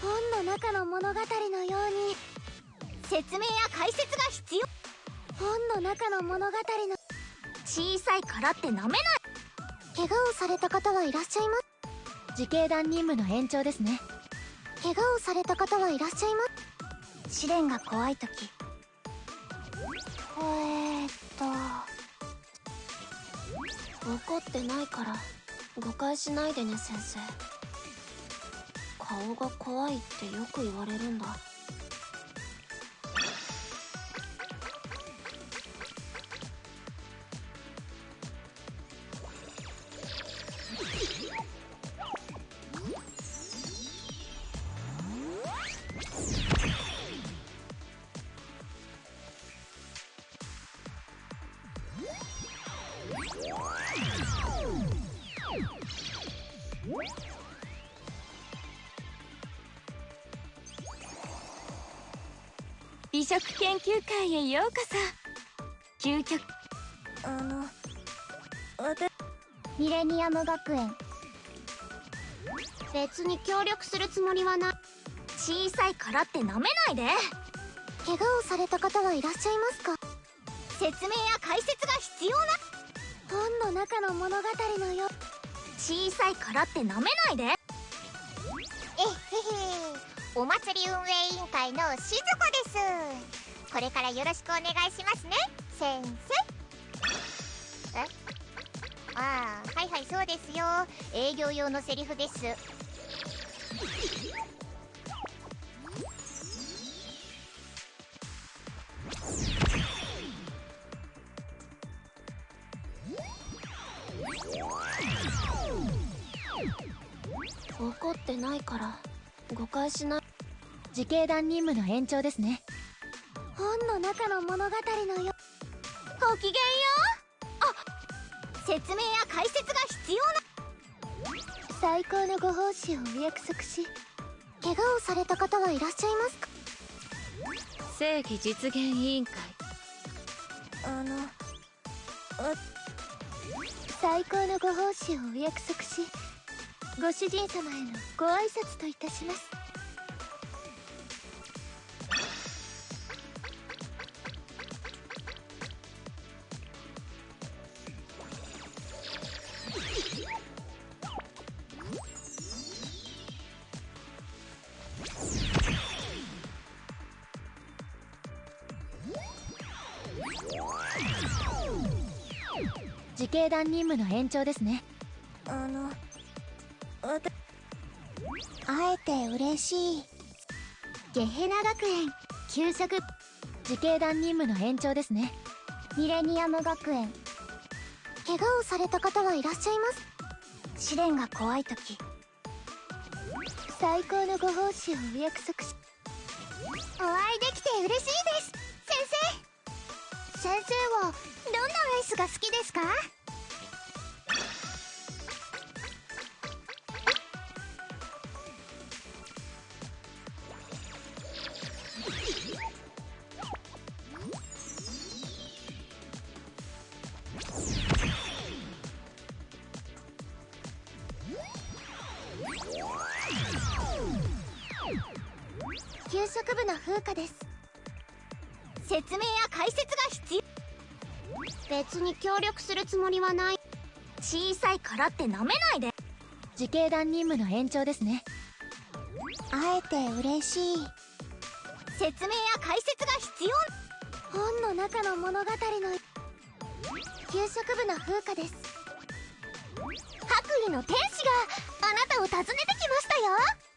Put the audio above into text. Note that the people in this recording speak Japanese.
本の中の物語のように説明や解説が必要。本の中の物語の小さいからって飲めない。怪我をされた方はいらっしゃいます。自警団任務の延長ですね。怪我をされた方はいらっしゃいます？試練が怖い時。えー、っと。怒ってないから誤解しないでね先生。顔が怖いってよく言われるんだ。美食研究会へようこそ。究極。あのミレニアム学園。別に協力するつもりはない。小さいからってなめないで。怪我をされた方はいらっしゃいますか？説明や解説が必要な。本の中の物語のよ小さいからってなめないでお祭り運営委員会のしずこです。これからよろしくお願いしますね。先生。え？ああはいはいそうですよ。営業用のセリフです。怒ってないから誤解しない自警団任務の延長ですね。本の中の物語のよごきげんよ。うあ説明や解説が必要な。最高のご奉仕をお約束し怪我をされた方はいらっしゃいますか？正義実現委員会。あの最高のご奉仕をお約束しご主人様へのご挨拶といたします警団任務の延長ですね。あのあえて嬉しい。ゲヘナ学園給食自警団任務の延長ですね。ミレニアム学園。怪我をされた方はいらっしゃいます？試練が怖い時。最高のご奉仕をお約束しお会いできて嬉しいです。先生先生はどんなアイスが好きですか？給食部の風花です。説明や解説が必要。別に協力するつもりはない。小さいからってなめないで。自警団任務の延長ですね。あえて嬉しい。説明や解説が必要。本の中の物語の。給食部の風花です白衣の天使があなたを訪ねてきましたよ。